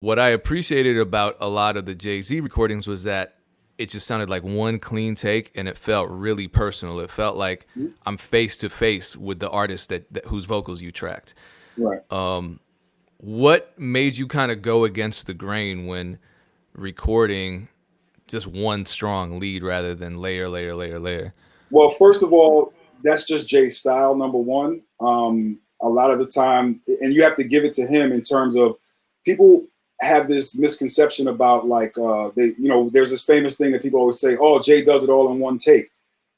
What I appreciated about a lot of the Jay-Z recordings was that it just sounded like one clean take and it felt really personal. It felt like. I'm face to face with the artist that, that whose vocals you tracked. Right. Um, what made you kind of go against the grain when recording just one strong lead rather than layer, layer, layer, layer? Well, first of all, that's just Jay's style, number one. Um, a lot of the time, and you have to give it to him in terms of people have this misconception about like uh they you know there's this famous thing that people always say oh jay does it all in one take.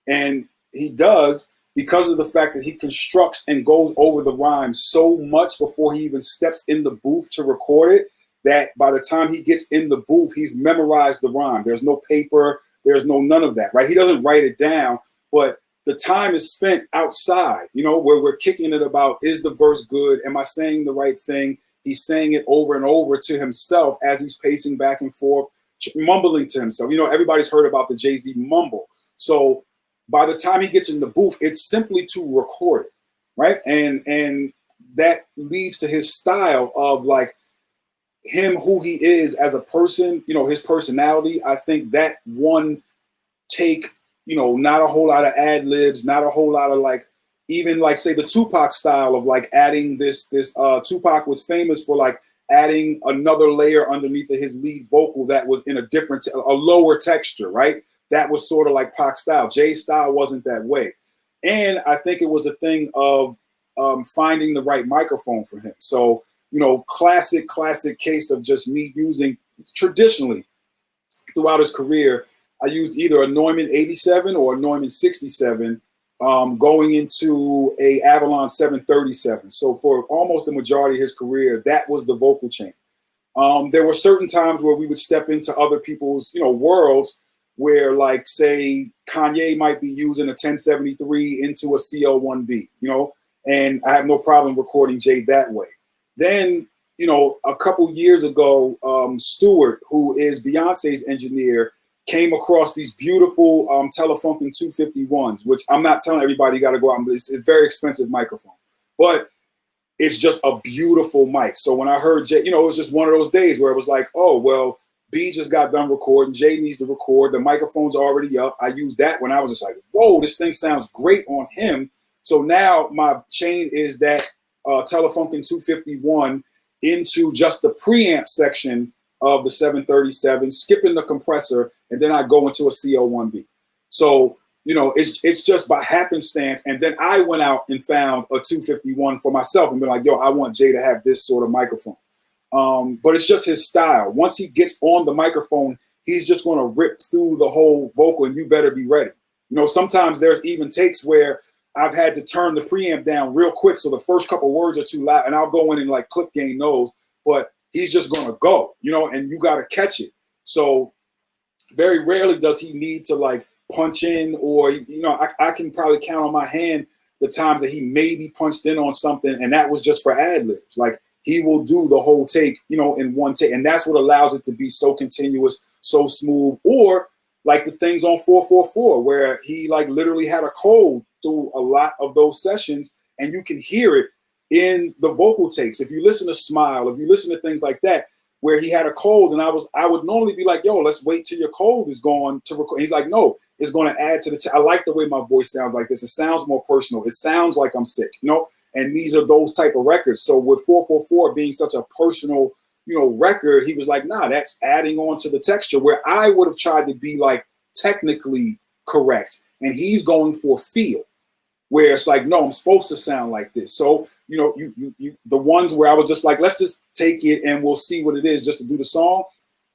And he does because of the fact that he constructs and goes over the rhyme so much before he even steps in the booth to record it that by the time he gets in the booth he's memorized the rhyme. There's no paper. There's no none of that right? He doesn't write it down but the time is spent outside you know where we're kicking it about is the verse good? Am i saying the right thing he's saying it over and over to himself as he's pacing back and forth, mumbling to himself. You know, everybody's heard about the Jay Z mumble. So by the time he gets in the booth, it's simply to record it, right? And and that leads to his style of like him who he is as a person. You know, his personality. I think that one take. You know, not a whole lot of ad libs, not a whole lot of like even like say the Tupac style of like adding this this uh Tupac was famous for like adding another layer underneath of his lead vocal that was in a different a lower texture, right? That was sort of like Pac style. Jay's style wasn't that way. And I think it was a thing of um, finding the right microphone for him. So, you know, classic, classic case of just me using traditionally throughout his career, I used either a Neumann 87 or a Neumann 67 um, going into a Avalon 737. So for almost the majority of his career, that was the vocal chain. Um, there were certain times where we would step into other people's, you know, worlds where like say Kanye might be using a 1073 into a CL1B, you know, and I have no problem recording Jay that way. Then, you know, a couple years ago, um, Stewart, who is Beyonce's engineer, came across these beautiful um, Telefunken 251s, which I'm not telling everybody you got to go out and it's a very expensive microphone, but it's just a beautiful mic. So when I heard Jay, you know, it was just one of those days where it was like, oh, well, B just got done recording. Jay needs to record. The microphone's already up. I used that when I was just like, whoa, this thing sounds great on him. So now my chain is that uh, Telefunken 251 into just the preamp section of the 737, skipping the compressor, and then I go into a CL1B. So, you know, it's it's just by happenstance. And then I went out and found a 251 for myself and been like, yo, I want Jay to have this sort of microphone. Um, but it's just his style. Once he gets on the microphone, he's just gonna rip through the whole vocal, and you better be ready. You know, sometimes there's even takes where I've had to turn the preamp down real quick, so the first couple words are too loud, and I'll go in and like clip gain those. But he's just going to go, you know, and you got to catch it. So very rarely does he need to like punch in or, you know, I, I can probably count on my hand the times that he maybe punched in on something and that was just for ad libs. Like he will do the whole take, you know, in one take. And that's what allows it to be so continuous, so smooth. Or like the things on 444 where he like literally had a cold through a lot of those sessions and you can hear it in the vocal takes. If you listen to Smile, if you listen to things like that, where he had a cold, and I was, I would normally be like, "Yo, let's wait till your cold is gone to record." He's like, "No, it's going to add to the." T- I like the way my voice sounds like this. It sounds more personal. It sounds like I'm sick, you know. And these are those type of records. So with 444 being such a personal, you know, record, he was like, "Nah, that's adding on to the texture." Where I would have tried to be like technically correct, and he's going for feel where it's like, no, I'm supposed to sound like this. So, you know, you, you, you, the ones where I was just like, let's just take it and we'll see what it is just to do the song.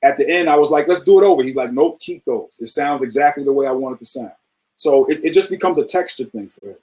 At the end, I was like, let's do it over. He's like, nope, keep those. It sounds exactly the way I want it to sound. So it, it just becomes a texture thing for him.